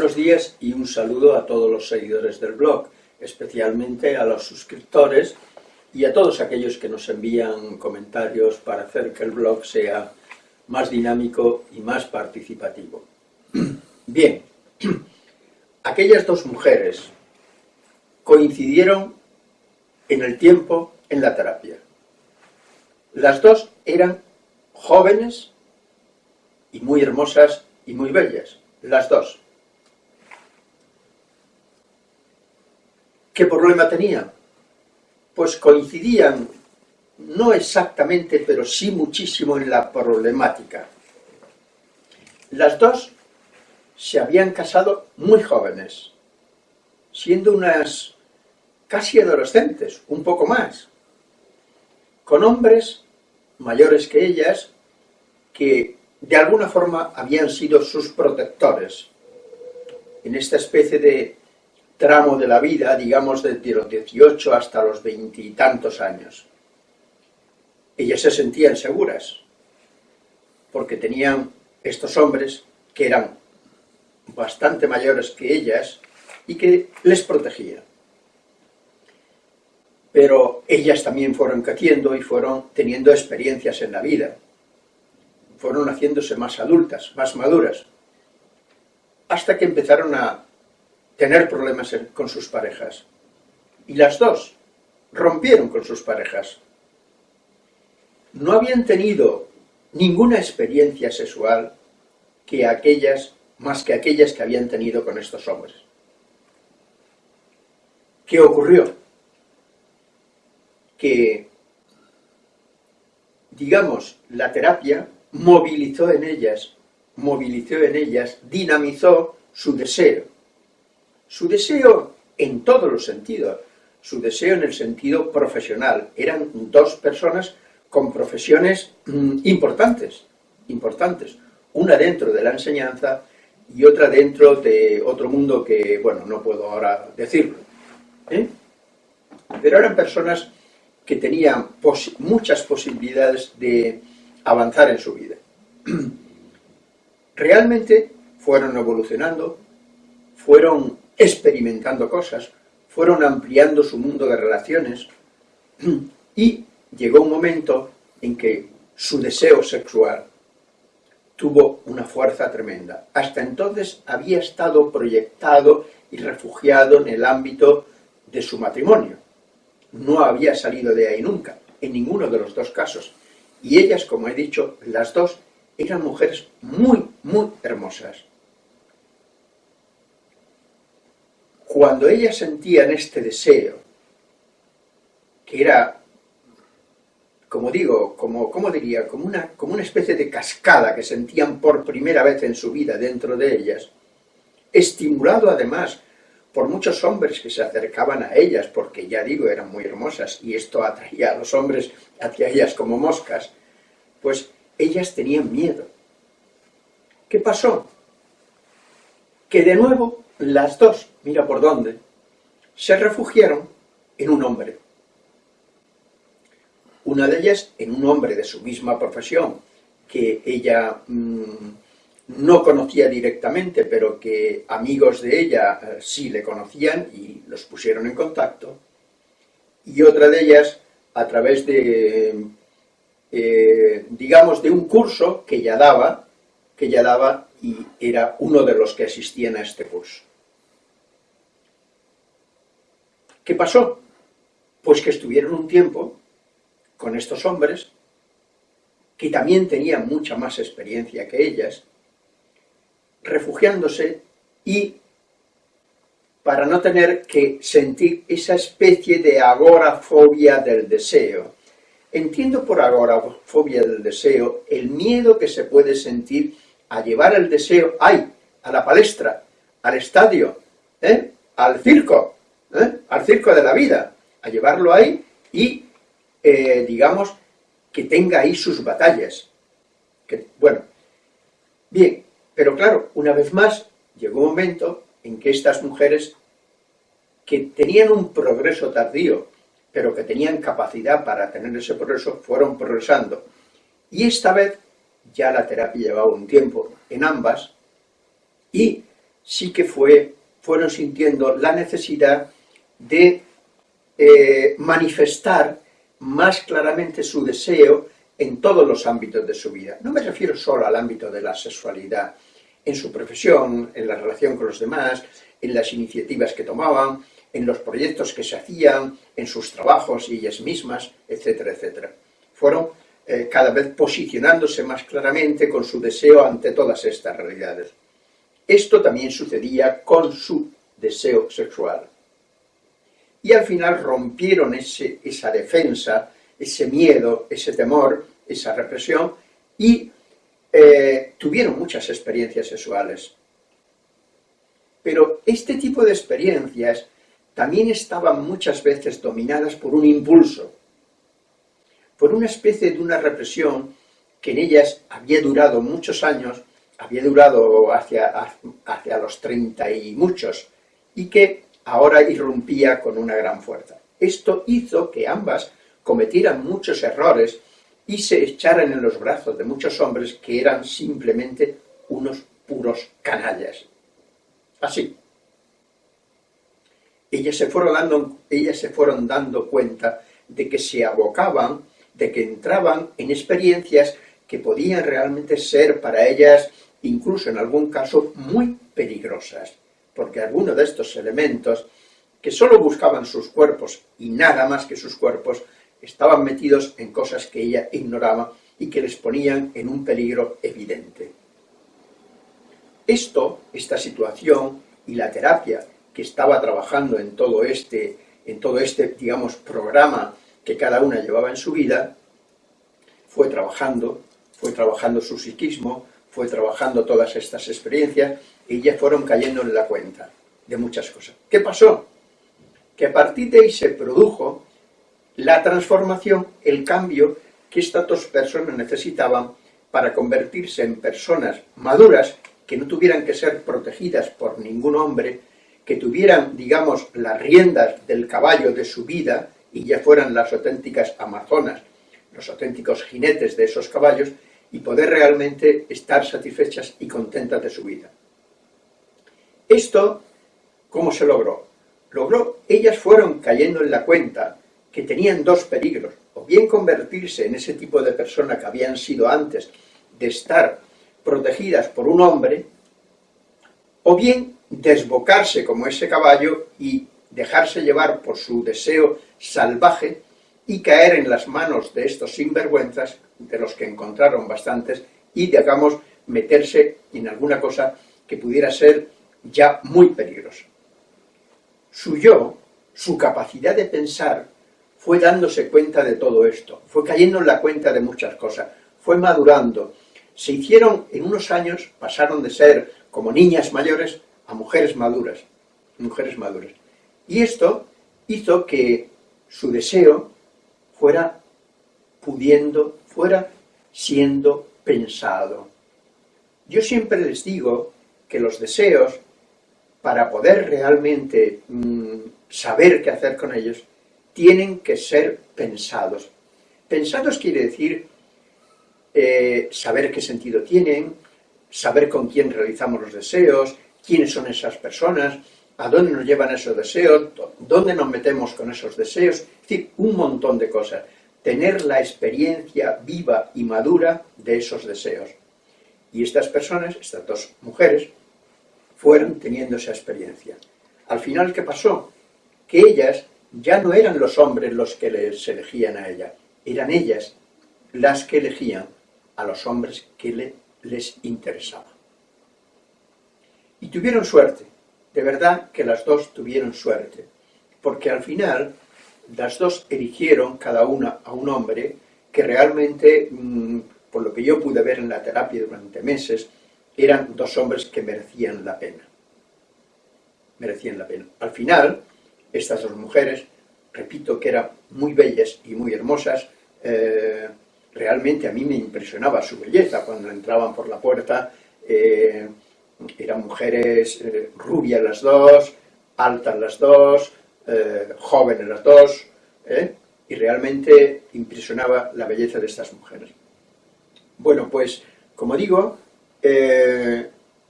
Buenos días y un saludo a todos los seguidores del blog, especialmente a los suscriptores y a todos aquellos que nos envían comentarios para hacer que el blog sea más dinámico y más participativo. Bien, aquellas dos mujeres coincidieron en el tiempo en la terapia. Las dos eran jóvenes y muy hermosas y muy bellas, las dos. ¿Qué problema tenían? Pues coincidían, no exactamente, pero sí muchísimo en la problemática. Las dos se habían casado muy jóvenes, siendo unas casi adolescentes, un poco más, con hombres mayores que ellas, que de alguna forma habían sido sus protectores en esta especie de tramo de la vida, digamos, desde los 18 hasta los veintitantos años. Ellas se sentían seguras, porque tenían estos hombres que eran bastante mayores que ellas y que les protegían. Pero ellas también fueron creciendo y fueron teniendo experiencias en la vida. Fueron haciéndose más adultas, más maduras, hasta que empezaron a tener problemas con sus parejas. Y las dos rompieron con sus parejas. No habían tenido ninguna experiencia sexual que aquellas, más que aquellas que habían tenido con estos hombres. ¿Qué ocurrió? Que, digamos, la terapia movilizó en ellas, movilizó en ellas, dinamizó su deseo, su deseo en todos los sentidos, su deseo en el sentido profesional. Eran dos personas con profesiones mm, importantes, importantes. Una dentro de la enseñanza y otra dentro de otro mundo que, bueno, no puedo ahora decirlo. ¿eh? Pero eran personas que tenían muchas posibilidades de avanzar en su vida. Realmente fueron evolucionando, fueron experimentando cosas, fueron ampliando su mundo de relaciones y llegó un momento en que su deseo sexual tuvo una fuerza tremenda. Hasta entonces había estado proyectado y refugiado en el ámbito de su matrimonio. No había salido de ahí nunca, en ninguno de los dos casos. Y ellas, como he dicho, las dos, eran mujeres muy, muy hermosas. Cuando ellas sentían este deseo, que era, como digo, como, ¿cómo diría? Como una, como una especie de cascada que sentían por primera vez en su vida dentro de ellas, estimulado además por muchos hombres que se acercaban a ellas, porque ya digo, eran muy hermosas, y esto atraía a los hombres hacia ellas como moscas, pues ellas tenían miedo. ¿Qué pasó? Que de nuevo las dos, mira por dónde, se refugiaron en un hombre. Una de ellas en un hombre de su misma profesión, que ella mm, no conocía directamente, pero que amigos de ella eh, sí le conocían y los pusieron en contacto, y otra de ellas a través de, eh, digamos, de un curso que ella daba, que ella daba y era uno de los que asistían a este curso. ¿Qué pasó? Pues que estuvieron un tiempo con estos hombres, que también tenían mucha más experiencia que ellas, refugiándose y para no tener que sentir esa especie de agorafobia del deseo. Entiendo por agorafobia del deseo el miedo que se puede sentir a llevar el deseo ahí, a la palestra, al estadio, ¿eh? al circo, ¿eh? al circo de la vida, a llevarlo ahí y, eh, digamos, que tenga ahí sus batallas. Bueno, bien, pero claro, una vez más, llegó un momento en que estas mujeres, que tenían un progreso tardío, pero que tenían capacidad para tener ese progreso, fueron progresando. Y esta vez, ya la terapia llevaba un tiempo en ambas, y sí que fue, fueron sintiendo la necesidad de eh, manifestar más claramente su deseo en todos los ámbitos de su vida. No me refiero solo al ámbito de la sexualidad, en su profesión, en la relación con los demás, en las iniciativas que tomaban, en los proyectos que se hacían, en sus trabajos y ellas mismas, etcétera, etcétera. Fueron eh, cada vez posicionándose más claramente con su deseo ante todas estas realidades. Esto también sucedía con su deseo sexual. Y al final rompieron ese, esa defensa, ese miedo, ese temor, esa represión, y eh, tuvieron muchas experiencias sexuales. Pero este tipo de experiencias también estaban muchas veces dominadas por un impulso, por una especie de una represión que en ellas había durado muchos años, había durado hacia, hacia los treinta y muchos, y que ahora irrumpía con una gran fuerza. Esto hizo que ambas cometieran muchos errores y se echaran en los brazos de muchos hombres que eran simplemente unos puros canallas. Así. Ellas se fueron dando, ellas se fueron dando cuenta de que se abocaban, de que entraban en experiencias que podían realmente ser para ellas, incluso en algún caso, muy peligrosas, porque algunos de estos elementos, que solo buscaban sus cuerpos y nada más que sus cuerpos, estaban metidos en cosas que ella ignoraba y que les ponían en un peligro evidente. Esto, esta situación y la terapia que estaba trabajando en todo este, en todo este digamos, programa que cada una llevaba en su vida, fue trabajando, fue trabajando su psiquismo, fue trabajando todas estas experiencias y ya fueron cayendo en la cuenta de muchas cosas. ¿Qué pasó? Que a partir de ahí se produjo la transformación, el cambio que estas dos personas necesitaban para convertirse en personas maduras que no tuvieran que ser protegidas por ningún hombre, que tuvieran, digamos, las riendas del caballo de su vida y ya fueran las auténticas amazonas, los auténticos jinetes de esos caballos, y poder realmente estar satisfechas y contentas de su vida. Esto, ¿cómo se logró? Logró, ellas fueron cayendo en la cuenta que tenían dos peligros, o bien convertirse en ese tipo de persona que habían sido antes de estar protegidas por un hombre, o bien desbocarse como ese caballo y dejarse llevar por su deseo salvaje y caer en las manos de estos sinvergüenzas, de los que encontraron bastantes, y, digamos, meterse en alguna cosa que pudiera ser ya muy peligrosa. Su yo, su capacidad de pensar, fue dándose cuenta de todo esto, fue cayendo en la cuenta de muchas cosas, fue madurando, se hicieron en unos años, pasaron de ser como niñas mayores a mujeres maduras, mujeres maduras. Y esto hizo que su deseo fuera pudiendo, fuera siendo pensado. Yo siempre les digo que los deseos, para poder realmente mm, saber qué hacer con ellos, tienen que ser pensados. Pensados quiere decir eh, saber qué sentido tienen, saber con quién realizamos los deseos, quiénes son esas personas, a dónde nos llevan esos deseos, dónde nos metemos con esos deseos, es decir, un montón de cosas. Tener la experiencia viva y madura de esos deseos. Y estas personas, estas dos mujeres, fueron teniendo esa experiencia. Al final, ¿qué pasó? Que ellas ya no eran los hombres los que les elegían a ella, eran ellas las que elegían a los hombres que le, les interesaba. Y tuvieron suerte, de verdad que las dos tuvieron suerte, porque al final las dos eligieron cada una a un hombre que realmente, mm, por lo que yo pude ver en la terapia durante meses, eran dos hombres que merecían la pena. Merecían la pena. Al final, estas dos mujeres, repito que eran muy bellas y muy hermosas, eh, realmente a mí me impresionaba su belleza cuando entraban por la puerta, eh, eran mujeres eh, rubias las dos, altas las dos, eh, jóvenes las dos, y realmente impresionaba la belleza de estas mujeres. Bueno, pues, como digo,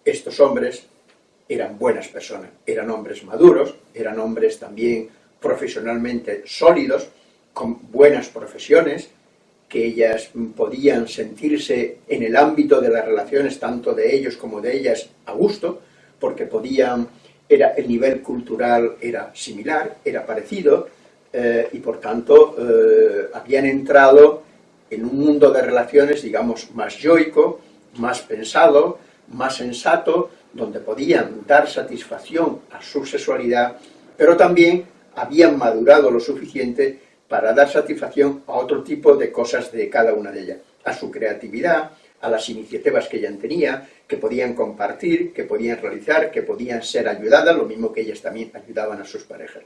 estos hombres eran buenas personas, eran hombres maduros, eran hombres también profesionalmente sólidos, con buenas profesiones, que ellas podían sentirse en el ámbito de las relaciones tanto de ellos como de ellas a gusto, porque podían, era, el nivel cultural era similar, era parecido, eh, y por tanto eh, habían entrado en un mundo de relaciones, digamos, más yoico, más pensado, más sensato, donde podían dar satisfacción a su sexualidad, pero también habían madurado lo suficiente para dar satisfacción a otro tipo de cosas de cada una de ellas, a su creatividad, a las iniciativas que ella tenía, que podían compartir, que podían realizar, que podían ser ayudadas, lo mismo que ellas también ayudaban a sus parejas.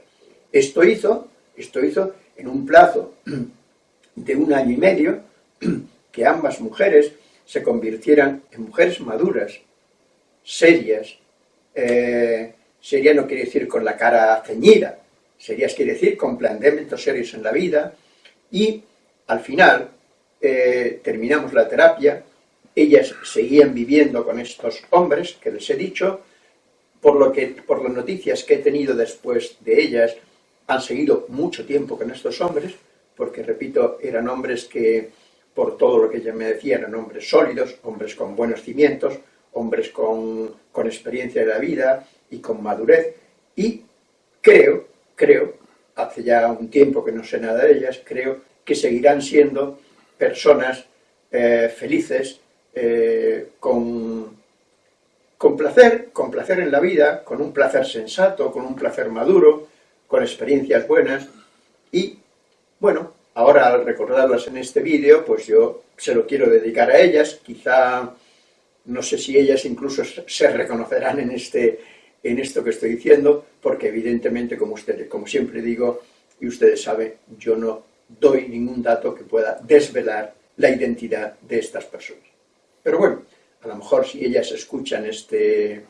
Esto hizo, esto hizo en un plazo de un año y medio, que ambas mujeres se convirtieran en mujeres maduras, serias, eh, seria no quiere decir con la cara ceñida, serias quiere decir con planteamientos serios en la vida, y al final eh, terminamos la terapia, ellas seguían viviendo con estos hombres que les he dicho, por, lo que, por las noticias que he tenido después de ellas, han seguido mucho tiempo con estos hombres, porque repito, eran hombres que, por todo lo que ella me decía, eran hombres sólidos, hombres con buenos cimientos, hombres con, con experiencia de la vida y con madurez, y creo creo, hace ya un tiempo que no sé nada de ellas, creo que seguirán siendo personas eh, felices, eh, con, con placer, con placer en la vida, con un placer sensato, con un placer maduro, con experiencias buenas, y bueno, ahora al recordarlas en este vídeo, pues yo se lo quiero dedicar a ellas, quizá, no sé si ellas incluso se reconocerán en este, en esto que estoy diciendo, porque evidentemente, como, ustedes, como siempre digo, y ustedes saben, yo no doy ningún dato que pueda desvelar la identidad de estas personas. Pero bueno, a lo mejor si ellas escuchan este,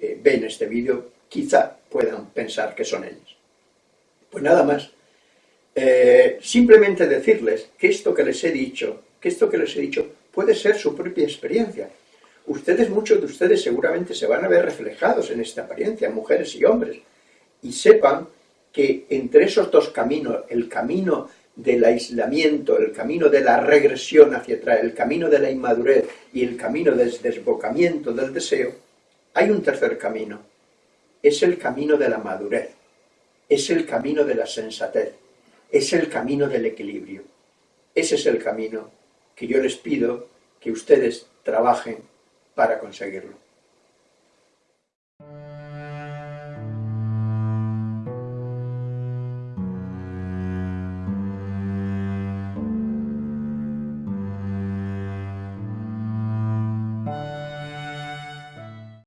eh, ven este vídeo, quizá puedan pensar que son ellas. Pues nada más, eh, simplemente decirles que esto que les he dicho, que esto que les he dicho puede ser su propia experiencia, ustedes, muchos de ustedes seguramente se van a ver reflejados en esta apariencia, mujeres y hombres, y sepan que entre esos dos caminos, el camino del aislamiento, el camino de la regresión hacia atrás, el camino de la inmadurez y el camino del desbocamiento del deseo, hay un tercer camino, es el camino de la madurez, es el camino de la sensatez, es el camino del equilibrio. Ese es el camino que yo les pido que ustedes trabajen para conseguirlo.